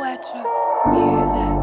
Watch music.